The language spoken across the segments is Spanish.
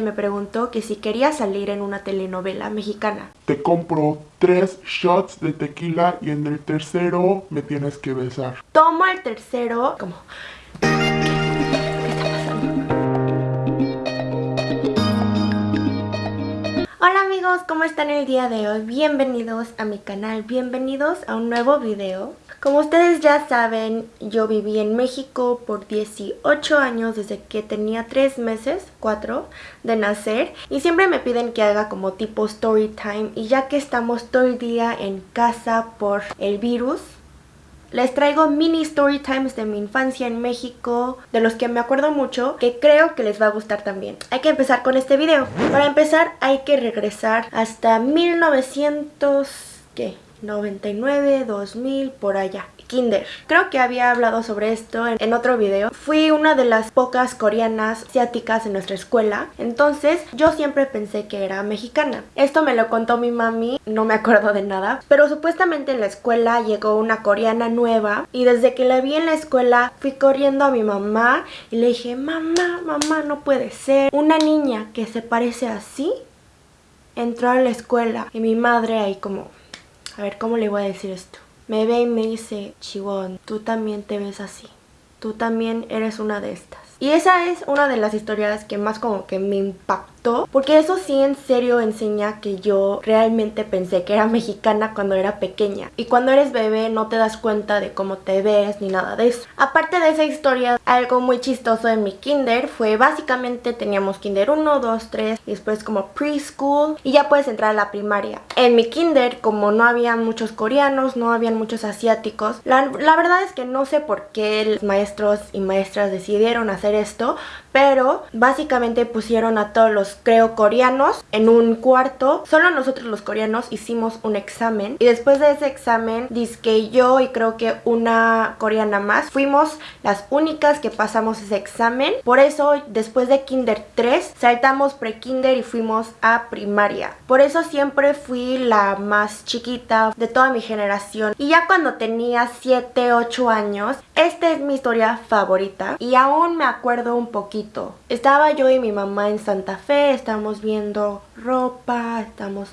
me preguntó que si quería salir en una telenovela mexicana. Te compro tres shots de tequila y en el tercero me tienes que besar. Tomo el tercero como... ¿Qué, está pasando? Hola amigos, ¿cómo están el día de hoy? Bienvenidos a mi canal, bienvenidos a un nuevo video. Como ustedes ya saben, yo viví en México por 18 años desde que tenía 3 meses, 4, de nacer. Y siempre me piden que haga como tipo story time. Y ya que estamos todo el día en casa por el virus, les traigo mini story times de mi infancia en México, de los que me acuerdo mucho, que creo que les va a gustar también. Hay que empezar con este video. Para empezar hay que regresar hasta 1900... ¿qué? 99, 2000, por allá. Kinder. Creo que había hablado sobre esto en, otro video. Fui una de las pocas coreanas asiáticas en nuestra escuela, entonces yo siempre pensé que era mexicana. Esto me lo contó mi mami, no me acuerdo de nada, pero supuestamente en la escuela llegó una coreana nueva y desde que la vi en la escuela fui corriendo a mi mamá y le dije, mamá, mamá, no puede ser. Una niña que se parece así entró a la escuela y mi madre ahí como a ver, ¿cómo le voy a decir esto? Me ve y me dice, Chihuahua, tú también te ves así. Tú también eres una de estas. Y esa es una de las historias que más como que me impactó porque eso sí en serio enseña que yo realmente pensé que era mexicana cuando era pequeña y cuando eres bebé no te das cuenta de cómo te ves ni nada de eso. Aparte de esa historia, algo muy chistoso en mi kinder fue básicamente teníamos kinder 1, 2, 3 y después como preschool y ya puedes entrar a la primaria. En mi kinder como no había muchos coreanos, no habían muchos asiáticos, la, la verdad es que no sé por qué los maestros y maestras decidieron hacer esto, pero básicamente pusieron a todos los creo coreanos en un cuarto. Solo nosotros los coreanos hicimos un examen y después de ese examen que yo y creo que una coreana más fuimos las únicas que pasamos ese examen. Por eso después de kinder 3 saltamos pre-kinder y fuimos a primaria. Por eso siempre fui la más chiquita de toda mi generación. Y ya cuando tenía 7, 8 años esta es mi historia favorita. Y aún me acuerdo un poquito estaba yo y mi mamá en Santa Fe, estamos viendo ropa, estamos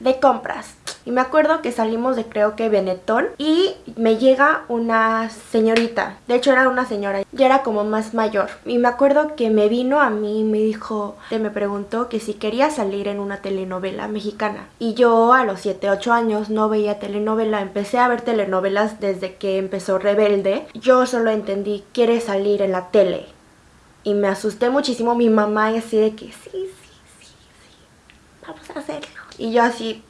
de compras. Y me acuerdo que salimos de creo que Benetton y me llega una señorita. De hecho era una señora, ya era como más mayor. Y me acuerdo que me vino a mí y me dijo, que me preguntó que si quería salir en una telenovela mexicana. Y yo a los 7, 8 años no veía telenovela, empecé a ver telenovelas desde que empezó Rebelde. Yo solo entendí, quiere salir en la tele y me asusté muchísimo. Mi mamá así de que sí, sí, sí, sí, vamos a hacerlo. Y yo así,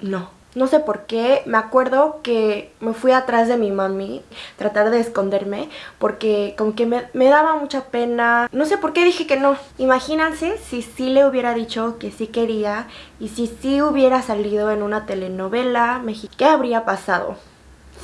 no. No sé por qué, me acuerdo que me fui atrás de mi mami, tratar de esconderme, porque como que me, me, daba mucha pena. No sé por qué dije que no. Imagínense si sí le hubiera dicho que sí quería y si sí hubiera salido en una telenovela. ¿Qué habría pasado?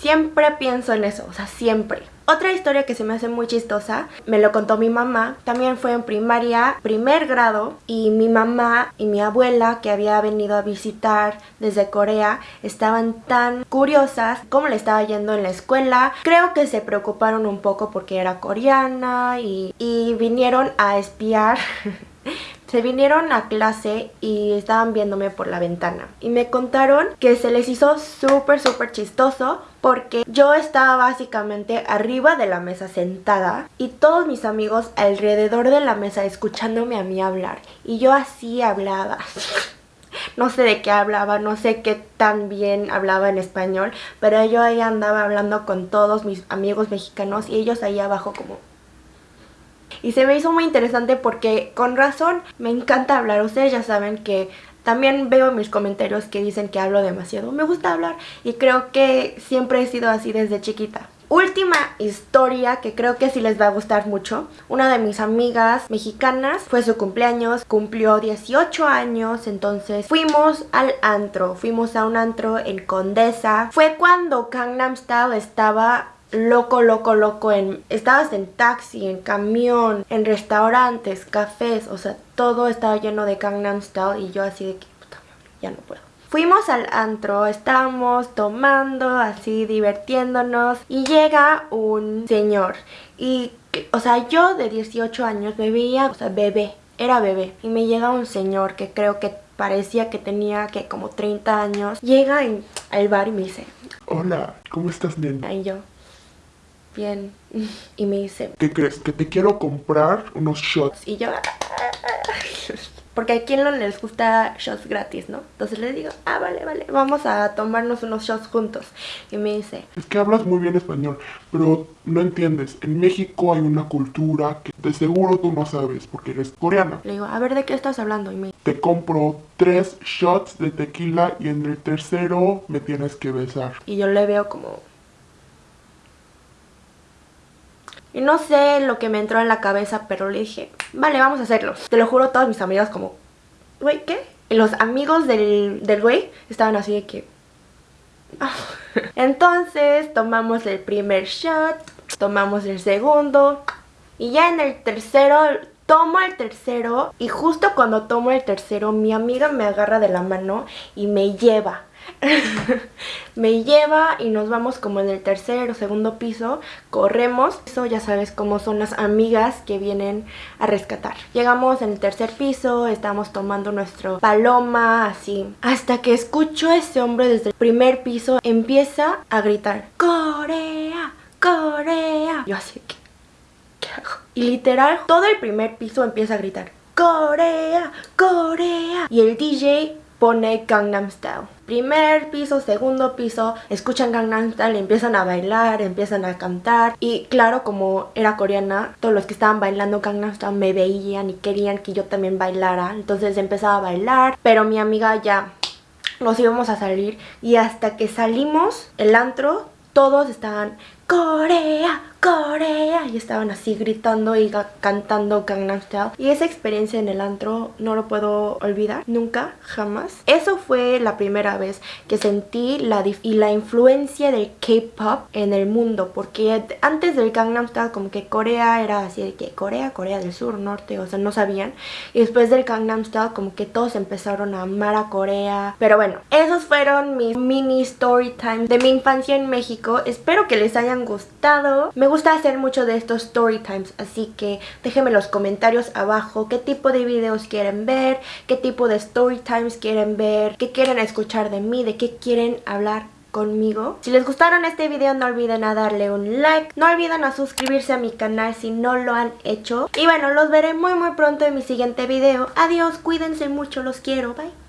Siempre pienso en eso, o sea, siempre. Otra historia que se me hace muy chistosa, me lo contó mi mamá, también fue en primaria, primer grado, y mi mamá y mi abuela que había venido a visitar desde Corea estaban tan curiosas cómo le estaba yendo en la escuela. Creo que se preocuparon un poco porque era coreana y, y vinieron a espiar Se vinieron a clase y estaban viéndome por la ventana. Y me contaron que se les hizo súper súper chistoso porque yo estaba básicamente arriba de la mesa sentada y todos mis amigos alrededor de la mesa escuchándome a mí hablar. Y yo así hablaba. No sé de qué hablaba, no sé qué tan bien hablaba en español, pero yo ahí andaba hablando con todos mis amigos mexicanos y ellos ahí abajo como y se me hizo muy interesante porque con razón me encanta hablar. Ustedes ya saben que también veo mis comentarios que dicen que hablo demasiado. Me gusta hablar y creo que siempre he sido así desde chiquita. Última historia que creo que sí les va a gustar mucho. Una de mis amigas mexicanas fue su cumpleaños, cumplió 18 años, entonces fuimos al antro, fuimos a un antro en Condesa. Fue cuando Gangnam estaba loco, loco, loco. En, estabas en taxi, en camión, en restaurantes, cafés, o sea, todo estaba lleno de Gangnam Style y yo así de que, puta, ya no puedo. Fuimos al antro, estábamos tomando, así divirtiéndonos y llega un señor y, o sea, yo de 18 años me veía, o sea, bebé, era bebé y me llega un señor que creo que parecía que tenía que como 30 años, llega al bar y me dice, Hola, ¿cómo estás, nena? Y yo, bien, y me dice, ¿qué crees? Que te quiero comprar unos shots. Y yo, porque a quien no les gusta shots gratis, ¿no? Entonces le digo, ah, vale, vale, vamos a tomarnos unos shots juntos. Y me dice, Es que hablas muy bien español, pero no entiendes. En México hay una cultura que de seguro tú no sabes porque eres coreana. le digo, a ver, ¿de qué estás hablando? Y me Te compro tres shots de tequila y en el tercero me tienes que besar. Y yo le veo como... Y no sé lo que me entró en la cabeza, pero le dije, vale, vamos a hacerlo. Te lo juro, todas mis amigas como, güey, ¿qué? Y los amigos del, del güey estaban así de que... "Ah". Entonces tomamos el primer shot, tomamos el segundo y ya en el tercero tomo el tercero y justo cuando tomo el tercero mi amiga me agarra de la mano y me lleva. me lleva y nos vamos como en el tercer o segundo piso, corremos, eso ya sabes cómo son las amigas que vienen a rescatar. Llegamos en el tercer piso, estamos tomando nuestro paloma así, hasta que escucho a ese hombre desde el primer piso empieza a gritar, Corea, Corea. Yo así que, ¿qué hago? Y literal, todo el primer piso empieza a gritar, Corea, Corea. Y el DJ pone Gangnam Style. Primer piso, segundo piso, escuchan Gangnam Style, empiezan a bailar, empiezan a cantar. Y claro, como era coreana, todos los que estaban bailando Gangnam Style me veían y querían que yo también bailara. Entonces empezaba a bailar, pero mi amiga ya nos íbamos a salir. Y hasta que salimos, el antro, todos estaban Corea, Corea. Y estaban así gritando y cantando Gangnam Style. Y esa experiencia en el antro no lo puedo olvidar nunca jamás. Eso fue la primera vez que sentí la y la influencia del K-pop en el mundo. Porque antes del Gangnam Style como que Corea era así de que Corea, Corea del Sur, Norte, o sea no sabían. Y después del Gangnam Style como que todos empezaron a amar a Corea. Pero bueno esos fueron mis mini story times de mi infancia en México. Espero que les hayan gustado me gusta hacer mucho de estos story times así que déjenme en los comentarios abajo qué tipo de videos quieren ver qué tipo de story times quieren ver qué quieren escuchar de mí de qué quieren hablar conmigo. Si les gustaron este video no olviden a darle un like, no olviden a suscribirse a mi canal si no lo han hecho. Y bueno, los veré muy muy pronto en mi siguiente video. Adiós, cuídense mucho, los quiero, bye.